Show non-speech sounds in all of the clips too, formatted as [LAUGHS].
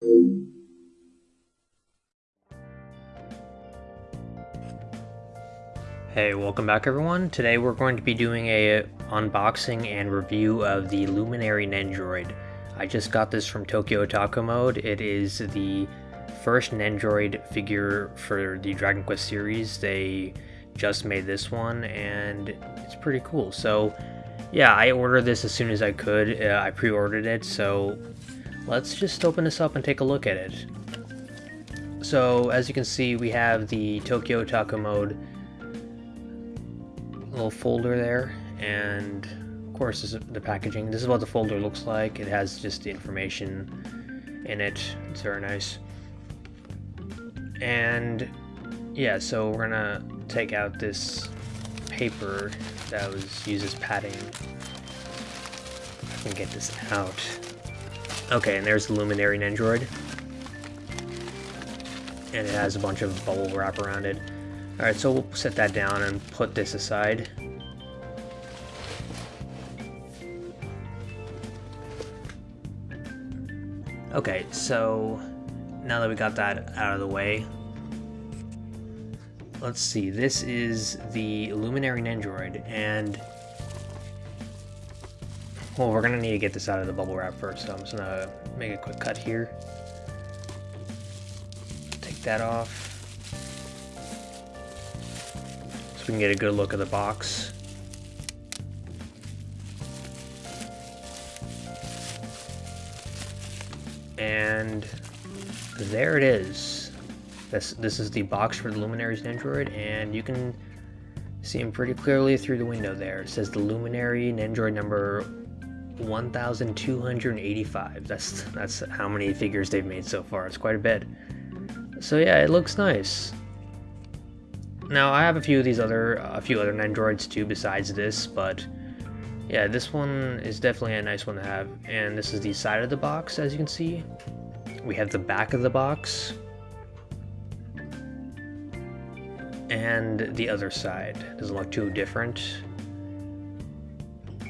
Hey, welcome back everyone. Today we're going to be doing a unboxing and review of the Luminary Nendroid. I just got this from Tokyo Otaku Mode. It is the first Nendroid figure for the Dragon Quest series. They just made this one and it's pretty cool. So yeah, I ordered this as soon as I could. Uh, I pre-ordered it, so let's just open this up and take a look at it. So as you can see, we have the Tokyo Otaku Mode little folder there, and of course this is the packaging. This is what the folder looks like. It has just the information in it. It's very nice. And yeah, so we're gonna take out this paper that was used as padding. I can get this out. Okay, and there's the Luminary Nendroid. And it has a bunch of bubble wrap around it. Alright, so we'll set that down and put this aside. Okay, so now that we got that out of the way, let's see, this is the Luminary Nendroid, and well, we're gonna need to get this out of the bubble wrap first, so I'm just gonna make a quick cut here. Take that off. So we can get a good look at the box. And there it is. This, this is the box for the Luminary's Nendroid, and you can see him pretty clearly through the window there. It says the Luminary Nendroid number 1,285. That's that's how many figures they've made so far. It's quite a bit. So yeah, it looks nice. Now I have a few of these other uh, a few other Nendroids too besides this, but yeah, this one is definitely a nice one to have. And this is the side of the box, as you can see. We have the back of the box. And the other side. Doesn't look too different.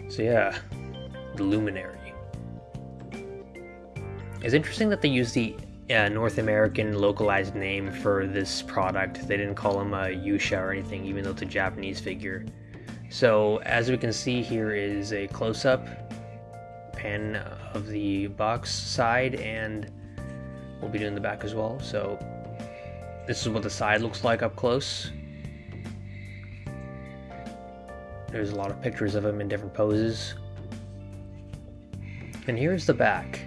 So yeah, the Luminary. It's interesting that they use the uh, North American localized name for this product. They didn't call him a Yusha or anything, even though it's a Japanese figure. So as we can see here is a close-up pan of the box side and we'll be doing the back as well. So this is what the side looks like up close. There's a lot of pictures of him in different poses. And here's the back.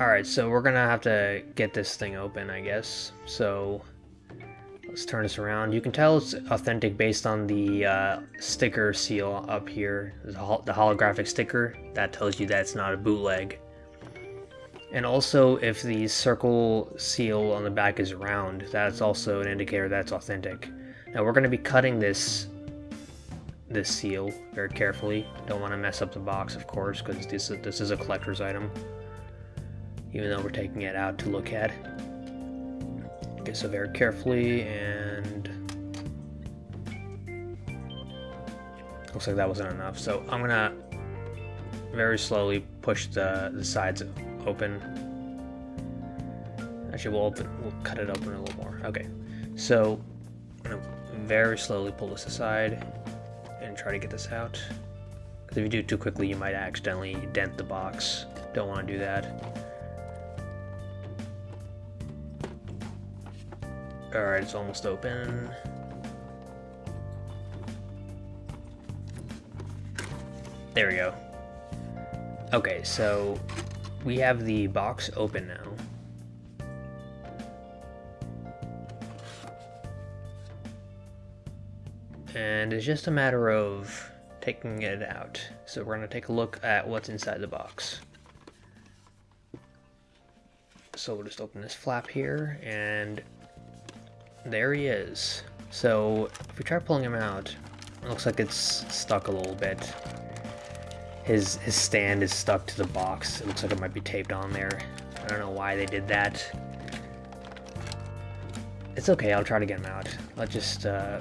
Alright, so we're gonna have to get this thing open, I guess. So, let's turn this around. You can tell it's authentic based on the uh, sticker seal up here. The holographic sticker, that tells you that it's not a bootleg. And also, if the circle seal on the back is round, that's also an indicator that's authentic. Now we're going to be cutting this this seal very carefully. Don't want to mess up the box, of course, because this, this is a collector's item even though we're taking it out to look at. Okay, so very carefully and looks like that wasn't enough. So I'm gonna very slowly push the, the sides open. Actually, we'll open, we'll cut it open a little more. Okay, so I'm gonna very slowly pull this aside and try to get this out. Because if you do it too quickly, you might accidentally dent the box. Don't want to do that. Alright, it's almost open. There we go. Okay, so we have the box open now. And it's just a matter of taking it out. So we're going to take a look at what's inside the box. So we'll just open this flap here and there he is. So, if we try pulling him out, it looks like it's stuck a little bit. His, his stand is stuck to the box. It looks like it might be taped on there. I don't know why they did that. It's okay, I'll try to get him out. Let's just, uh...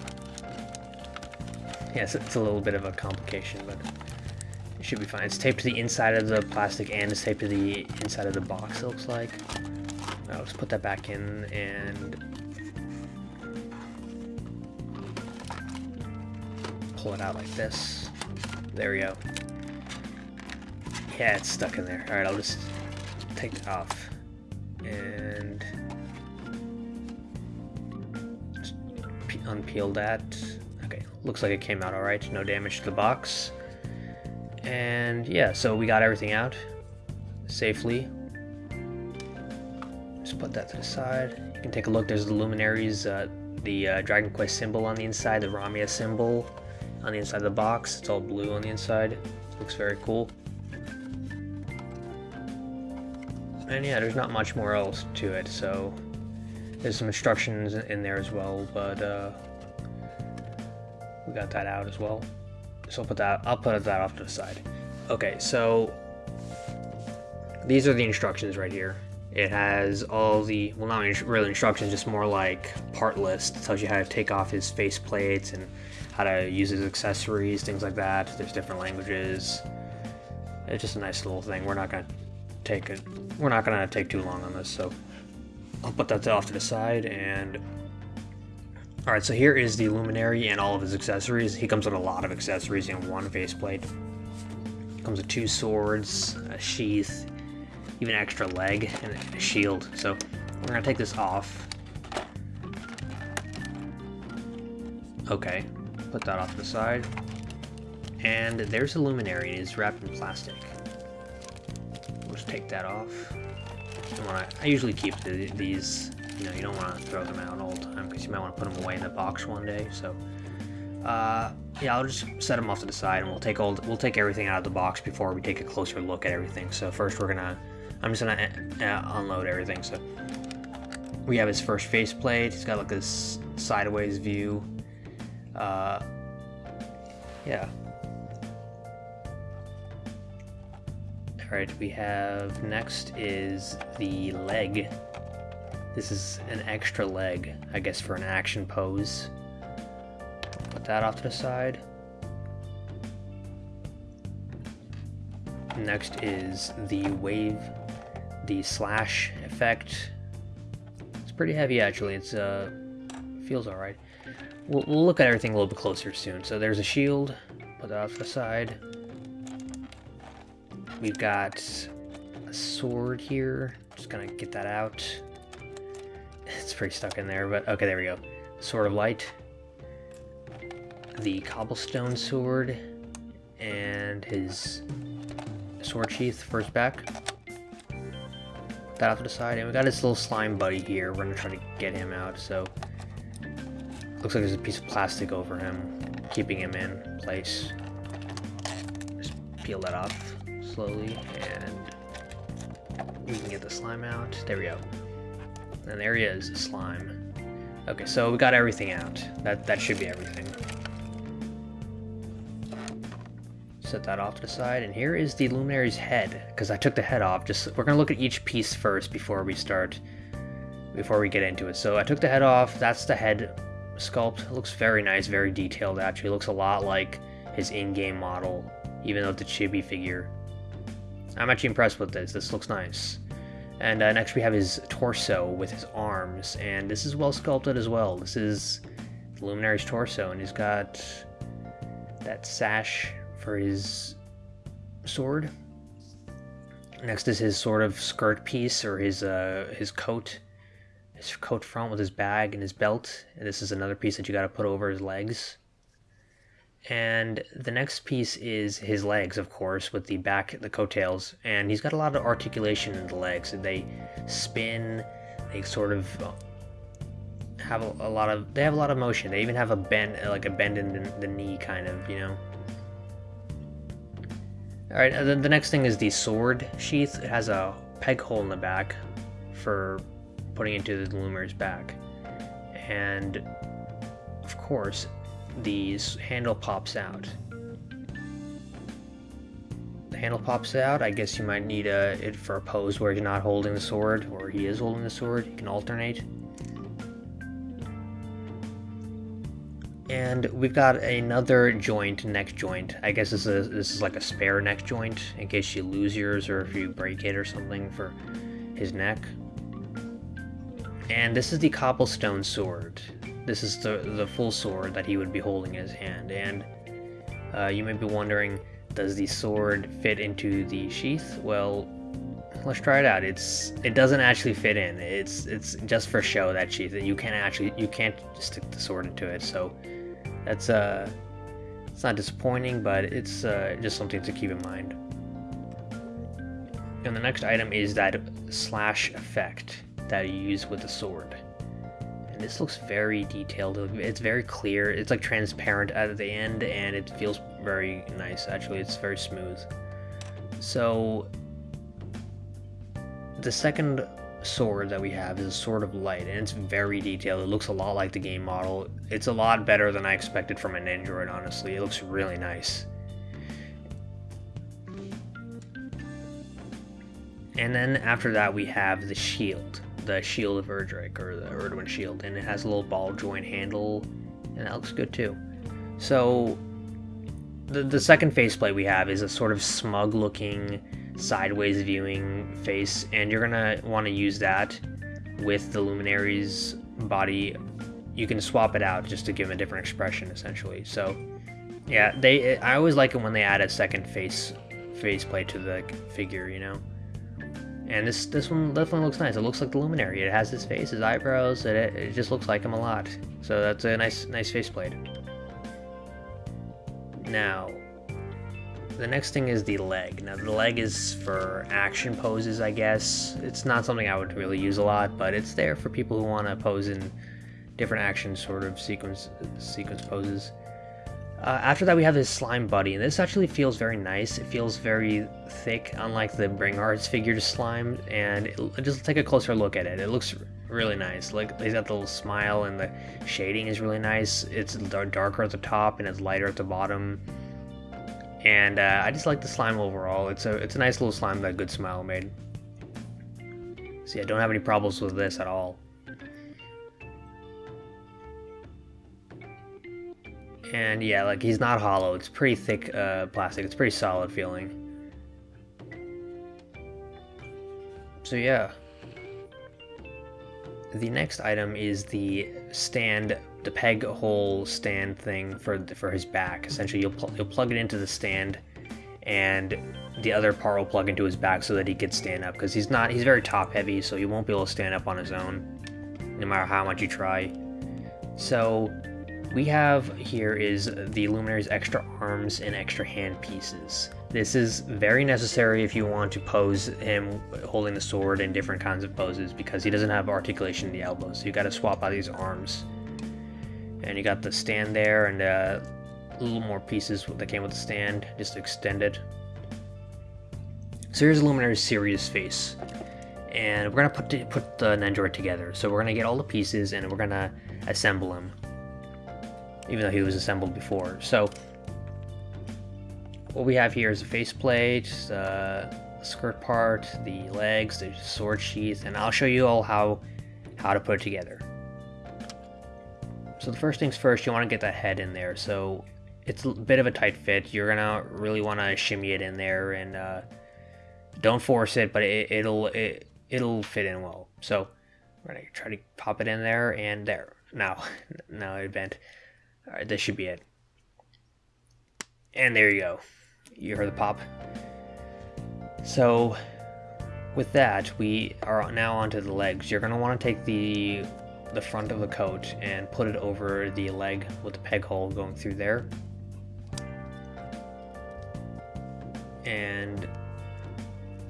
Yes, it's a little bit of a complication, but it should be fine. It's taped to the inside of the plastic and it's taped to the inside of the box, it looks like. Now let's put that back in and pull it out like this. There we go. Yeah, it's stuck in there. Alright, I'll just take it off. And unpeel that. Okay, looks like it came out alright. No damage to the box. And yeah, so we got everything out safely. Just put that to the side. You can take a look. There's the luminaries, uh, the uh, Dragon Quest symbol on the inside, the Ramia symbol on the inside of the box. It's all blue on the inside. Looks very cool. And yeah, there's not much more else to it, so there's some instructions in there as well, but uh, we got that out as well. So I'll put that I'll put that off to the side. Okay, so these are the instructions right here. It has all the well, not really instructions, just more like part list. It tells you how to take off his face plates and how to use his accessories, things like that. There's different languages. It's just a nice little thing. We're not gonna take it. We're not gonna take too long on this, so I'll put that off to the side. And all right, so here is the luminary and all of his accessories. He comes with a lot of accessories in one faceplate. Comes with two swords, a sheath, even extra leg, and a shield. So we're gonna take this off. Okay, Put that off to the side. And there's a luminary. It is wrapped in plastic. We'll just take that off. I, I usually keep the, these, you know, you don't want to throw them out all the time because you might want to put them away in the box one day. So, uh, yeah, I'll just set them off to the side and we'll take all, we'll take everything out of the box before we take a closer look at everything. So first we're gonna, I'm just gonna uh, unload everything. So we have his first faceplate. He's got like this sideways view. Uh, yeah. Alright, we have next is the leg. This is an extra leg, I guess for an action pose. Put that off to the side. Next is the wave, the slash effect. It's pretty heavy actually, it's uh feels alright. We'll, we'll look at everything a little bit closer soon. So there's a shield. Put that off to the side. We've got a sword here. Just gonna get that out. It's pretty stuck in there, but okay, there we go. Sword of Light. The cobblestone sword. And his sword sheath his back. That off to the side. And we got his little slime buddy here. We're gonna try to get him out, so Looks like there's a piece of plastic over him, keeping him in place. Just peel that off slowly, and we can get the slime out. There we go. And there he is, slime. Okay, so we got everything out. That that should be everything. Set that off to the side, and here is the Luminary's head, because I took the head off. Just We're going to look at each piece first before we start, before we get into it. So I took the head off, that's the head sculpt. It looks very nice, very detailed actually. It looks a lot like his in-game model, even though it's a chibi figure. I'm actually impressed with this. This looks nice. And uh, next we have his torso with his arms, and this is well sculpted as well. This is the Luminary's torso, and he's got that sash for his sword. Next is his sort of skirt piece or his uh, his coat his coat front with his bag and his belt. And this is another piece that you got to put over his legs. And the next piece is his legs, of course, with the back, the coattails. And he's got a lot of articulation in the legs. They spin, they sort of have a, a lot of, they have a lot of motion. They even have a bend, like a bend in the, the knee, kind of, you know. Alright, uh, the, the next thing is the sword sheath. It has a peg hole in the back for putting into the Luminary's back. And of course, the handle pops out. The handle pops out. I guess you might need a, it for a pose where you're not holding the sword, or he is holding the sword. You can alternate. And we've got another joint, neck joint. I guess this is, this is like a spare neck joint in case you lose yours or if you break it or something for his neck. And this is the cobblestone sword. This is the, the full sword that he would be holding in his hand. And uh, you may be wondering, does the sword fit into the sheath? Well, let's try it out. It's it doesn't actually fit in. It's it's just for show that sheath. You can't actually you can't stick the sword into it. So that's uh it's not disappointing, but it's uh, just something to keep in mind. And the next item is that slash effect that you use with the sword. And this looks very detailed. It's very clear. It's like transparent at the end and it feels very nice actually. It's very smooth. So the second sword that we have is a sword of light and it's very detailed. It looks a lot like the game model. It's a lot better than I expected from a Nendroid honestly. It looks really nice. And then after that we have the shield the Shield of Erdrick, or the Erdwin Shield, and it has a little ball joint handle, and that looks good too. So, the, the second faceplate we have is a sort of smug looking, sideways viewing face, and you're gonna want to use that with the Luminary's body. You can swap it out just to give a different expression, essentially. So, yeah, they. I always like it when they add a second face faceplate to the figure, you know. And this this one definitely looks nice. It looks like the Luminary. It has his face, his eyebrows. It, it just looks like him a lot. So that's a nice nice faceplate. Now, the next thing is the leg. Now the leg is for action poses, I guess. It's not something I would really use a lot, but it's there for people who want to pose in different action sort of sequence sequence poses. Uh, after that, we have this slime buddy, and this actually feels very nice. It feels very thick, unlike the Bring Arts figure slime, and it, just take a closer look at it. It looks really nice. Like he's got the little smile, and the shading is really nice. It's darker at the top, and it's lighter at the bottom. And uh, I just like the slime overall. It's a it's a nice little slime that Good Smile made. See, I don't have any problems with this at all. And yeah, like he's not hollow. It's pretty thick uh, plastic. It's pretty solid feeling. So yeah. The next item is the stand, the peg hole stand thing for for his back. Essentially, you'll pl you'll plug it into the stand, and the other part will plug into his back so that he can stand up. Because he's not, he's very top heavy, so he won't be able to stand up on his own, no matter how much you try. So we have here is the Luminary's extra arms and extra hand pieces. This is very necessary if you want to pose him holding the sword in different kinds of poses because he doesn't have articulation in the elbows. So you got to swap out these arms. And you got the stand there and uh, a little more pieces that came with the stand just to extend it. So here's Luminary's serious face. And we're going to put, put the Nendoroid together. So we're going to get all the pieces and we're going to assemble him even though he was assembled before. So what we have here is a faceplate, uh, skirt part, the legs, the sword sheath, and I'll show you all how how to put it together. So the first things first, you want to get the head in there. So it's a bit of a tight fit. You're gonna really want to shimmy it in there, and uh, don't force it, but it, will it, it'll fit in well. So we're gonna try to pop it in there and there. Now, [LAUGHS] now it bent. Alright, this should be it. And there you go. You heard the pop. So, with that, we are now onto the legs. You're going to want to take the the front of the coat and put it over the leg with the peg hole going through there. And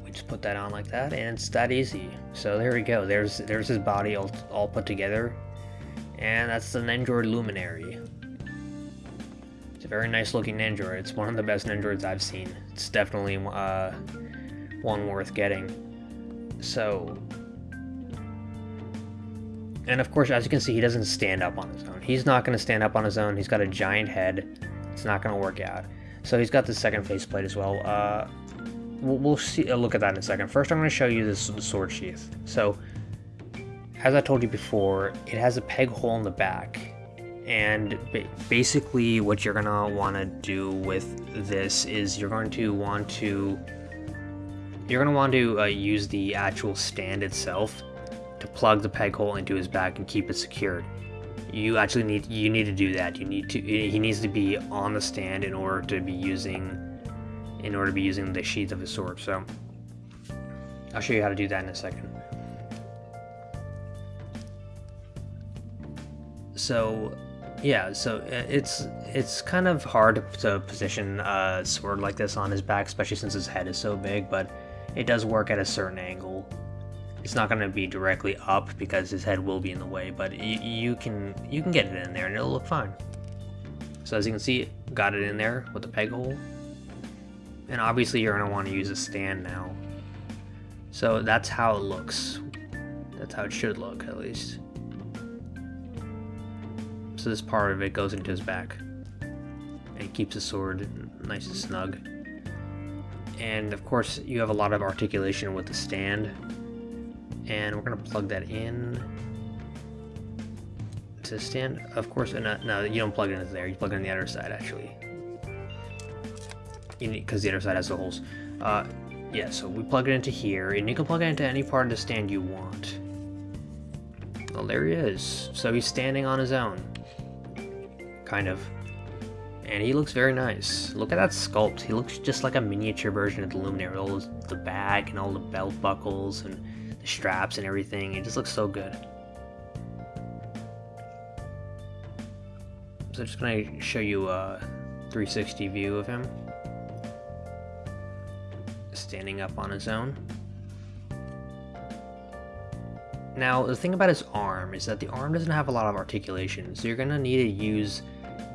we just put that on like that, and it's that easy. So there we go. There's there's his body all, all put together. And that's the Nendoroid Luminary very nice looking Nendoroid. It's one of the best Nendoroids I've seen. It's definitely uh, one worth getting. So, and of course, as you can see, he doesn't stand up on his own. He's not going to stand up on his own. He's got a giant head. It's not going to work out. So he's got the second faceplate as well. Uh, we'll, we'll see. Uh, look at that in a second. First, I'm going to show you this sword sheath. So, as I told you before, it has a peg hole in the back And basically what you're gonna wanna do with this is you're going to want to you're to want to uh, use the actual stand itself to plug the peg hole into his back and keep it secured. You actually need you need to do that. You need to he needs to be on the stand in order to be using in order to be using the sheath of his sword. So I'll show you how to do that in a second. So yeah, so uh, it's it's kind of hard to position a sword like this on his back, especially since his head is so big, but it does work at a certain angle. It's not going to be directly up because his head will be in the way, but you can you can get it in there and it'll look fine. So as you can see, got it in there with the peg hole. And obviously you're going to want to use a stand now. So that's how it looks. That's how it should look, at least. So this part of it goes into his back. And keeps the sword nice and snug. And of course you have a lot of articulation with the stand. And we're going to plug that in to the stand. Of course no, no you don't plug it into there. You plug it on the other side actually. Because the other side has the holes. Uh, yeah so we plug it into here and you can plug it into any part of the stand you want well there he is so he's standing on his own kind of and he looks very nice. Look at that sculpt. He looks just like a miniature version of the Luminary. All the bag and all the belt buckles and the straps and everything. It just looks so good. So I'm just gonna show you a 360 view of him. Standing up on his own. Now, the thing about his arm is that the arm doesn't have a lot of articulation, so you're gonna need to use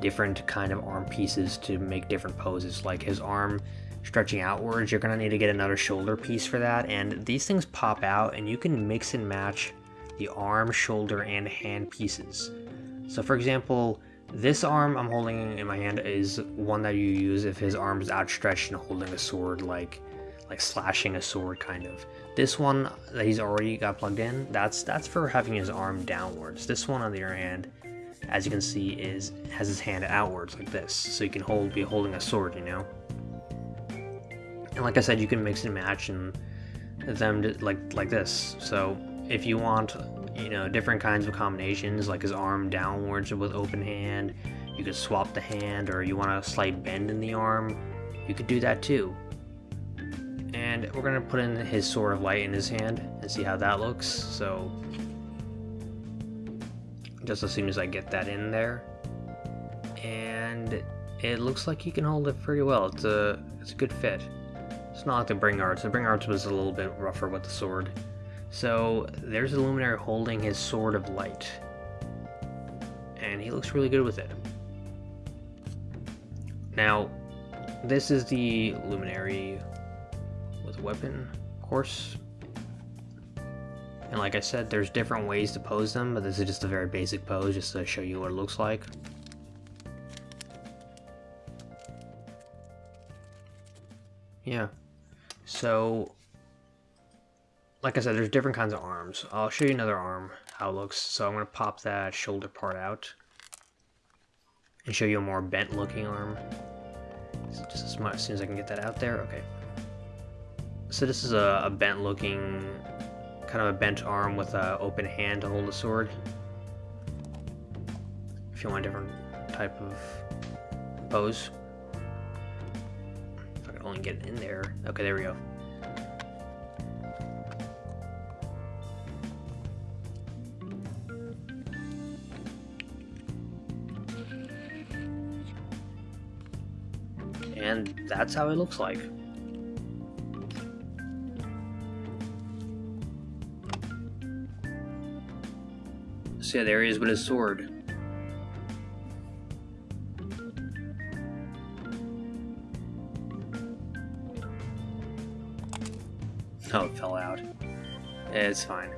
different kind of arm pieces to make different poses. Like his arm stretching outwards, you're gonna need to get another shoulder piece for that. And these things pop out and you can mix and match the arm, shoulder, and hand pieces. So for example, this arm I'm holding in my hand is one that you use if his arm is outstretched and holding a sword like like slashing a sword kind of. This one that he's already got plugged in, that's that's for having his arm downwards. This one on the other hand as you can see, is has his hand outwards like this, so you can hold be holding a sword, you know. And like I said, you can mix and match and them to, like like this. So if you want, you know, different kinds of combinations, like his arm downwards with open hand, you could swap the hand, or you want a slight bend in the arm, you could do that too. And we're gonna put in his sword of light in his hand and see how that looks. So just as soon as I get that in there. And it looks like he can hold it pretty well. It's a, it's a good fit. It's not like the Bring Arts. The Bring Arts was a little bit rougher with the sword. So there's the Luminary holding his Sword of Light. And he looks really good with it. Now, this is the Luminary weapon, course. And like I said, there's different ways to pose them, but this is just a very basic pose just to show you what it looks like. Yeah. So, like I said, there's different kinds of arms. I'll show you another arm, how it looks. So I'm going to pop that shoulder part out and show you a more bent looking arm. So just as, much, as soon as I can get that out there. Okay. So this is a, a bent looking kind of a bent arm with an open hand to hold a sword. If you want a different type of pose. If I could only get in there. Okay, there we go. And that's how it looks like. Yeah, there he is with his sword. Oh, it fell out. It's fine.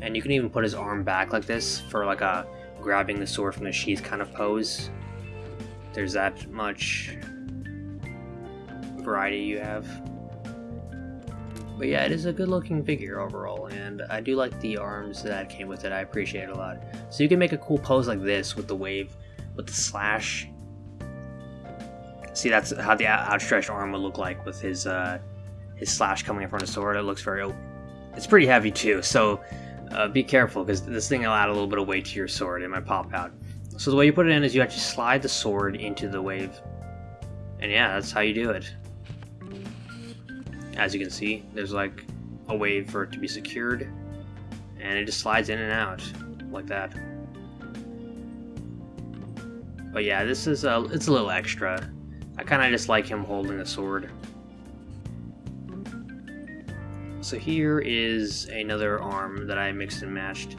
And you can even put his arm back like this for like a grabbing the sword from the sheath kind of pose. There's that much variety you have. But yeah, it is a good looking figure overall, and I do like the arms that came with it. I appreciate it a lot. So you can make a cool pose like this with the wave, with the slash. See, that's how the outstretched arm would look like with his uh, his slash coming in front of the sword. It looks very. It's pretty heavy too, so uh, be careful because this thing will add a little bit of weight to your sword. It might pop out. So the way you put it in is you actually slide the sword into the wave. And yeah, that's how you do it. As you can see, there's like a way for it to be secured. And it just slides in and out like that. But yeah, this is a, it's a little extra. I kind of just like him holding the sword. So here is another arm that I mixed and matched.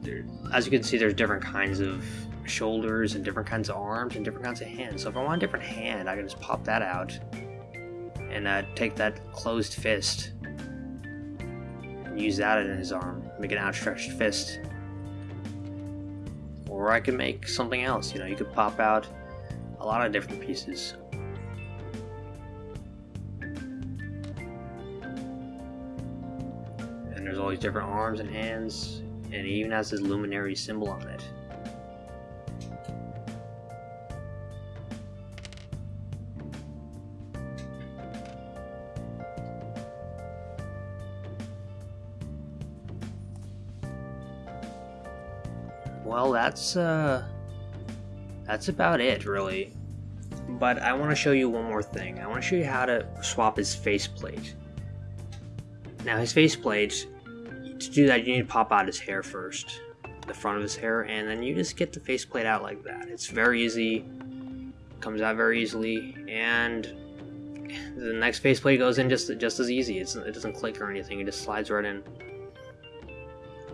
There, as you can see, there's different kinds of shoulders and different kinds of arms and different kinds of hands. So if I want a different hand, I can just pop that out and uh, take that closed fist and use that in his arm, make an outstretched fist. Or I could make something else, you know, you could pop out a lot of different pieces. And there's all these different arms and hands, and it even has this luminary symbol on it. That's, uh, that's about it, really. But I want to show you one more thing. I want to show you how to swap his faceplate. Now, his faceplate to do that, you need to pop out his hair first, the front of his hair, and then you just get the faceplate out like that. It's very easy, comes out very easily, and the next faceplate goes in just just as easy. It's, it doesn't click or anything; it just slides right in.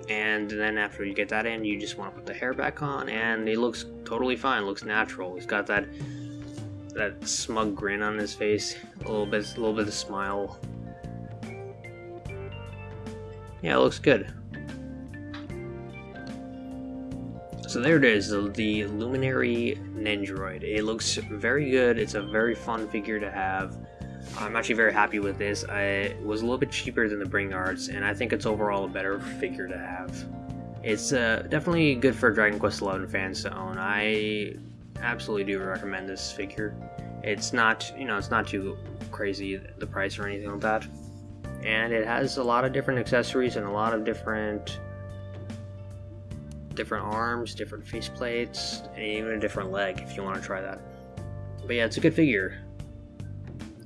And then after you get that in, you just want to put the hair back on, and it looks totally fine. Looks natural. He's got that that smug grin on his face, a little bit, a little bit of smile yeah, it looks good. So there it is, the, the Luminary Nendroid. It looks very good. It's a very fun figure to have. I'm actually very happy with this. I, it was a little bit cheaper than the Bring Arts, and I think it's overall a better figure to have. It's uh, definitely good for Dragon Quest XI fans to own. I absolutely do recommend this figure. It's not, you know, it's not too crazy the price or anything like that and it has a lot of different accessories and a lot of different different arms, different faceplates, and even a different leg if you want to try that. But yeah, it's a good figure.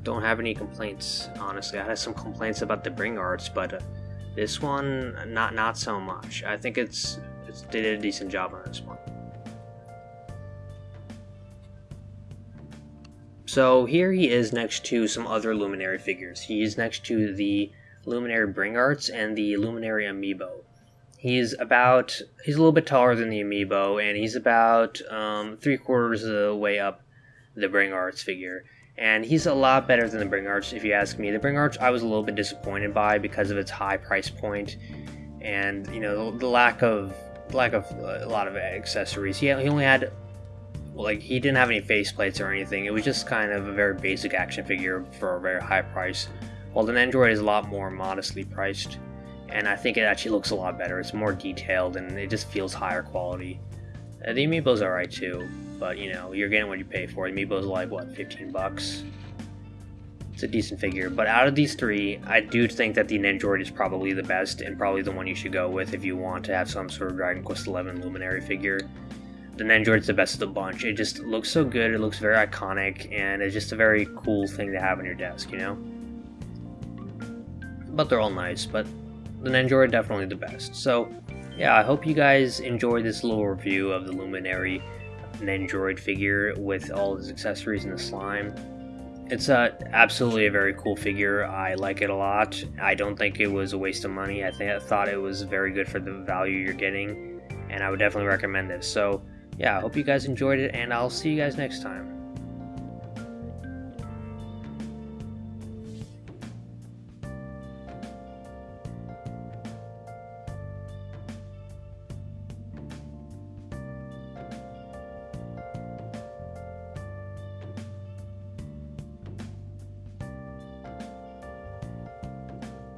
Don't have any complaints, honestly. I had some complaints about the Bring Arts, but uh, this one, not not so much. I think it's, it's did a decent job on this one. So here he is next to some other Luminary figures. He's next to the Luminary Bring Arts and the Luminary Amiibo. He's about, he's a little bit taller than the Amiibo, and he's about um, three quarters of the way up the Bring Arts figure. And he's a lot better than the Bring Arts, if you ask me. The Bring Arts, I was a little bit disappointed by because of its high price point and, you know, the, lack of lack of a lot of accessories. He, he only had like he didn't have any faceplates or anything. It was just kind of a very basic action figure for a very high price. While the Nendroid is a lot more modestly priced, and I think it actually looks a lot better. It's more detailed and it just feels higher quality. Uh, the Amiibo's alright too, but you know, you're getting what you pay for. Amiibo's like, what, 15 bucks? It's a decent figure, but out of these three, I do think that the Nendroid is probably the best and probably the one you should go with if you want to have some sort of Dragon Quest XI Luminary figure the Nendroid's the best of the bunch. It just looks so good, it looks very iconic, and it's just a very cool thing to have on your desk, you know? But they're all nice, but the Nendroid definitely the best. So, yeah, I hope you guys enjoyed this little review of the Luminary Nendroid figure with all his accessories and the slime. It's uh, absolutely a very cool figure. I like it a lot. I don't think it was a waste of money. I think I thought it was very good for the value you're getting, and I would definitely recommend this. So yeah, I hope you guys enjoyed it, and I'll see you guys next time.